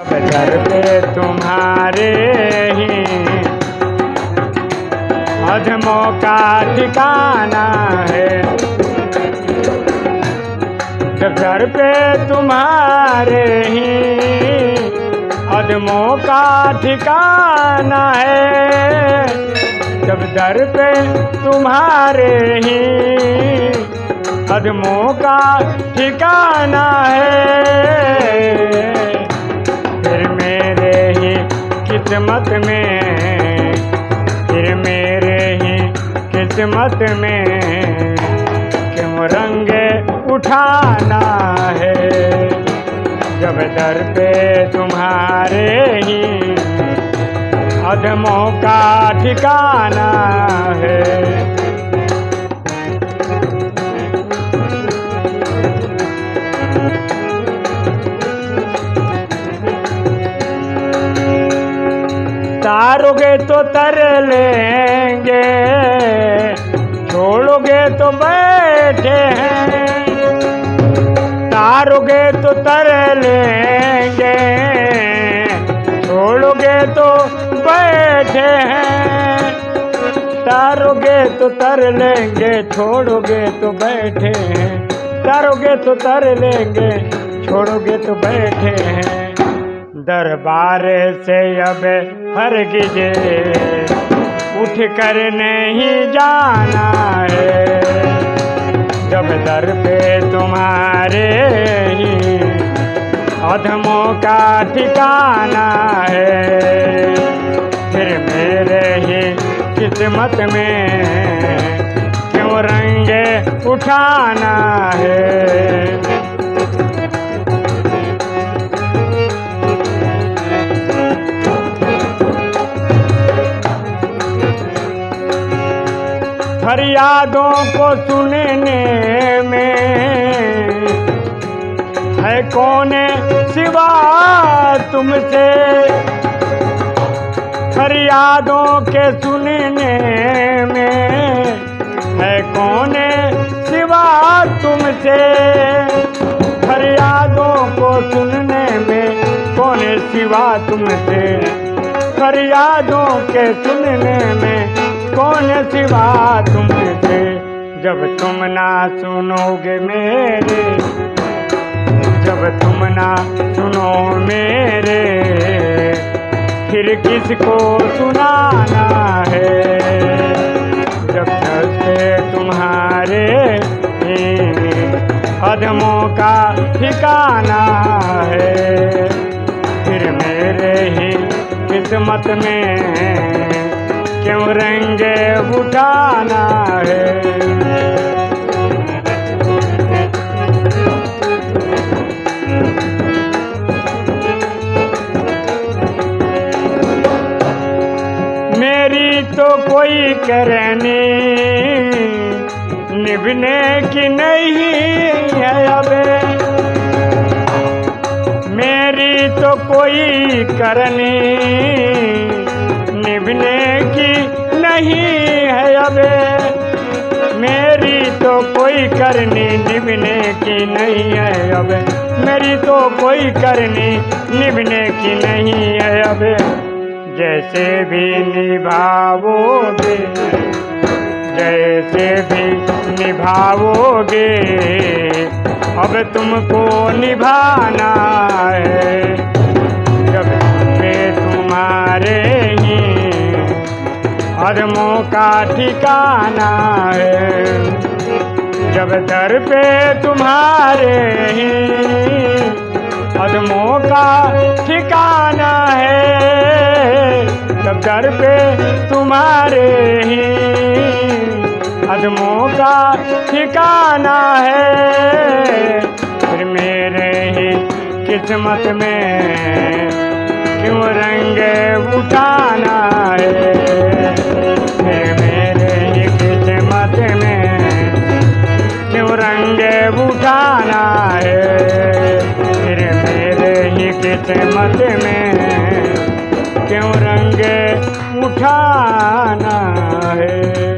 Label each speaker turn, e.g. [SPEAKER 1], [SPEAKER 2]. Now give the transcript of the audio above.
[SPEAKER 1] घर पे तुम्हारे ही। अधमों का ठिकाना है। जब घर पे तुम्हारे ही। अधमों का ठिकाना है। जब दर पे तुम्हारे ही। अधमों का ठिकाना है। किस्मत में, फिर मेरे ही किस्मत में क्यों रंग उठाना है? जब दर पे तुम्हारे ही अधमों का ठिकाना है। तो तर लेंगे। छोड़ोगे तो बैठे हैं। तारोगे तो तर लेंगे। छोड़ोगे तो बैठे हैं। तारोगे तो तर लेंगे, छोड़ोगे तो बैठे हैं। तारोगे तो तर लेंगे, छोड़ोगे तो बैठे हैं। दरबार से अब हर गिजे उठ कर नहीं जाना है। जब दर पे तुम्हारे ही अधमों का ठिकाना है, फिर मेरे ही किस्मत में क्यों रंगे उठाना है? फरियादों को सुनने में है कौन सिवा तुमसे? फरियादों के सुनने में है कौन सिवा तुमसे? फरियादों को सुनने में कौन सिवा तुमसे? फरियादों के सुनने में तुमसे जब तुम ना सुनोगे मेरे, जब तुम ना सुनो मेरे, फिर किसको सुनाना है? जब से तुम्हारे अधमों का ठिकाना है, फिर मेरे ही किस्मत में क्यों रंग उठाना है। मेरी तो कोई करनी निभने की नहीं है अब। मेरी तो कोई करनी निभने की नहीं है अब। मेरी तो कोई करनी निभने की नहीं है अब। मेरी तो कोई करनी निभने की नहीं है अब। जैसे भी निभाओगे जैसे भी निभाओगे अब तुमको निभाना है। अदमों का ठिकाना है। जब दर पे तुम्हारे ही अदमों का ठिकाना है जब दर पे तुम्हारे ही अदमों का ठिकाना है। फिर मेरे ही किस्मत में क्यों रंग उठाना है? मेरे मत में। क्यों रंग उठाना है?